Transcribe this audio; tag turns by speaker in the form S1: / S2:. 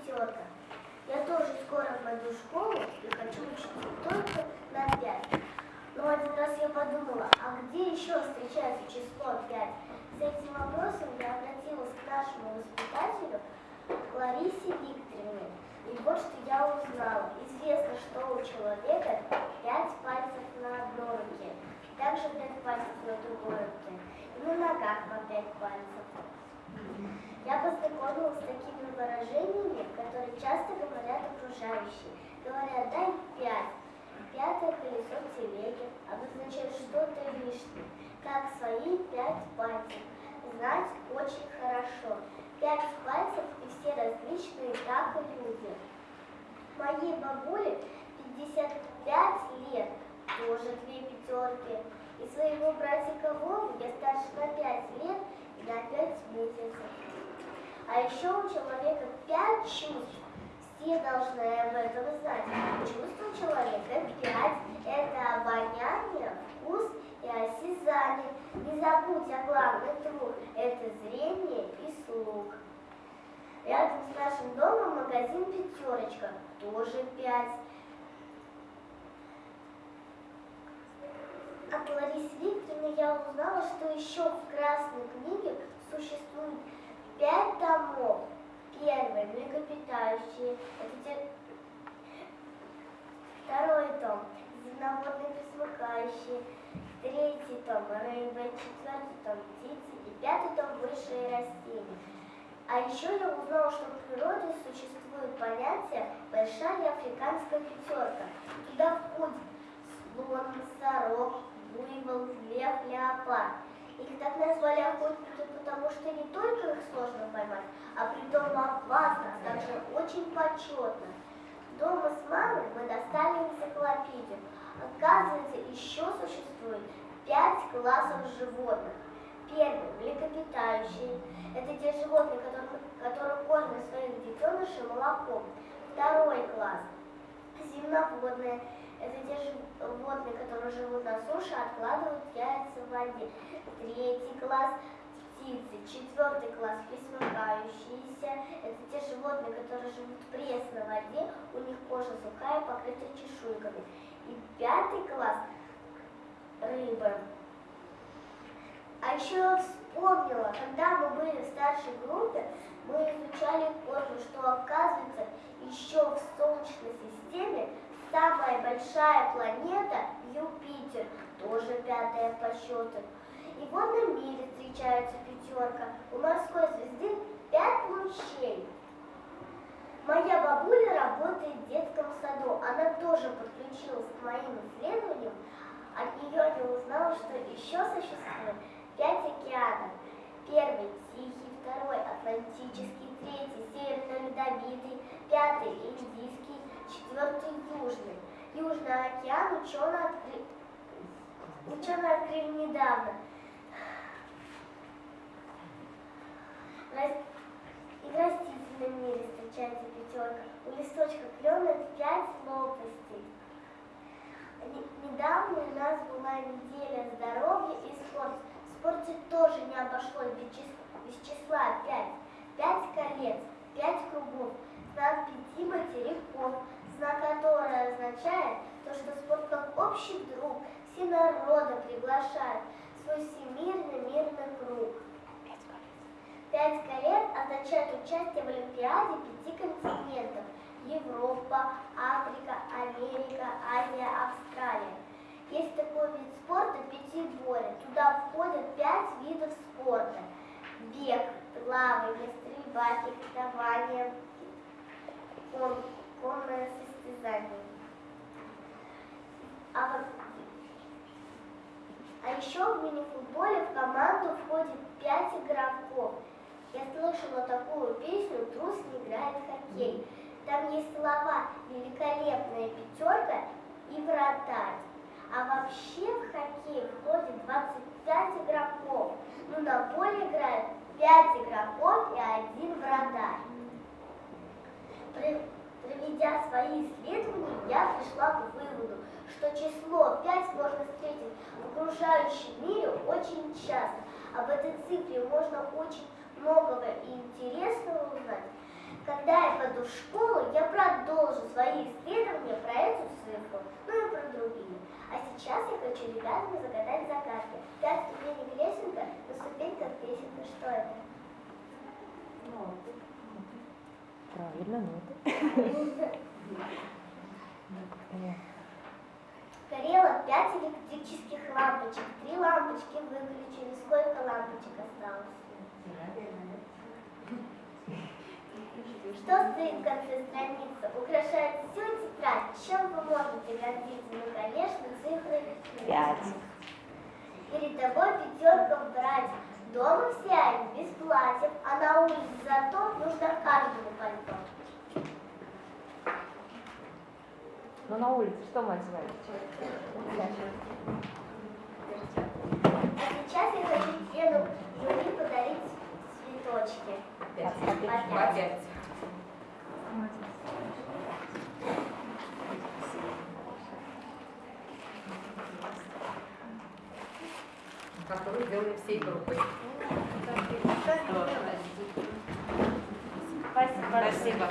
S1: пятерка. Я тоже скоро пойду в школу и хочу учиться только на пять. Но один раз я подумала, а где еще встречается число пять? С этим вопросом я обратилась к нашему воспитателю Ларисе Викторовне. И вот что я узнала. Известно, что у человека пять пальцев на одной руке, также пять пальцев на другой руке, и на ногах по пять пальцев. Я познакомилась с такими выражениями, которые часто говорят окружающие. Говорят, дай пять. Пятое колесо телеги обозначает что-то лишнее, как свои пять пальцев. Знать очень хорошо. Пять пальцев и все различные, так и люди. Моей бабуле 55 лет, тоже две пятерки. И своего братика Вову я старше на 5 лет и на 5 месяцев. А еще у человека 5 чувств. Все должны об этом знать. Чувство человека 5 – это обоняние, вкус и осязание. Не забудь о главных двух – это зрение и слух. Рядом с нашим домом магазин «Пятерочка», тоже 5. Я узнала, что еще в Красной книге существует пять томов. Первый – млекопитающие. Это те... Второй том – земноводные пресмыкающие. Третий том – рыбы. Четвертый том – птицы. И пятый том – высшие растения. А еще я узнала, что в природе существует понятие «большая африканская пятерка». Туда входит слон, носорог, буйвол, лев, леопард. Их так назвали охотники, потому что не только их сложно поймать, а при том опасно, а также очень почетно. Дома с мамой мы достали энциклопедию. Оказывается, еще существует пять классов животных. Первый – млекопитающие. Это те животные, которые, которые кормят своих детенышей молоком. Второй класс – земноводные. Это те живут на суше, откладывают яйца в воде. Третий класс – птицы. Четвертый класс – пресмыкающиеся. Это те животные, которые живут в пресной воде, у них кожа сухая, покрыта чешуйками. И пятый класс – рыбы. А еще вспомнила, когда мы были в старшей группе, мы изучали космос, что оказывается еще в Солнечной системе самая большая планета Юпитер, тоже пятая по счету. И в водном мире встречается пятерка. У морской звезды пять лучей. Моя бабуля работает в детском саду. Она тоже подключилась к моим исследованиям. От нее я узнала, что еще существует пять океанов. Первый – Тихий, второй – Атлантический, третий – Северно-Ледовитый, пятый – Индийский, четвертый – Южный. Южный океан ученые открыли, ученые открыли недавно. И в растительном мире встречается пятерка. У листочка клена пять лопастей. Недавно у нас была неделя здоровья и спорта спорте тоже не обошлось без числа, без числа 5. 5 колец, 5 кругов, знак пяти материков, знак который означает то, что спорт как общий друг все народы приглашает свой всемирный мирный круг. Пять колец означает участие в Олимпиаде пяти континентов – Европа, Африка, Америка, Азия, Австралия. Есть такой вид спорта пятиборье. Туда входят пять видов спорта. Бег, плавание, стрельба, фехтование, кон, конное состязание. А, вот, а еще в мини-футболе в команду входит пять игроков. Я слышала такую песню «Трус не играет в хоккей». Там есть слова «Великолепная пятерка» и «Вратарь». А вообще в хоккей входит 25 игроков. Но на поле играют 5 игроков и один вратарь. Проведя свои исследования, я пришла к выводу, что число 5 можно встретить в окружающем мире очень часто. Об этой цифре можно очень многого и интересного узнать. Когда я по душе свои исследования про эту цифру, ну и про другие. А сейчас я хочу ребятам загадать загадки. Пять ступенек лесенка, на ступеньках песенка. Что это?
S2: Правильно, ноты.
S1: Стоит в конце страницы? Украшает всю тетрадь. Чем вы можете гордиться? Ну, конечно, цифры
S2: Пять.
S1: Перед тобой пятерка в братьев. Дома все они без платьев, а на улице зато нужно каждому пальто.
S2: Ну на улице что мы одеваем?
S1: А сейчас я хочу члену жюри подарить цветочки.
S2: Опять.
S3: Опять. Которую сделали всей группой.
S2: Спасибо.
S3: Спасибо.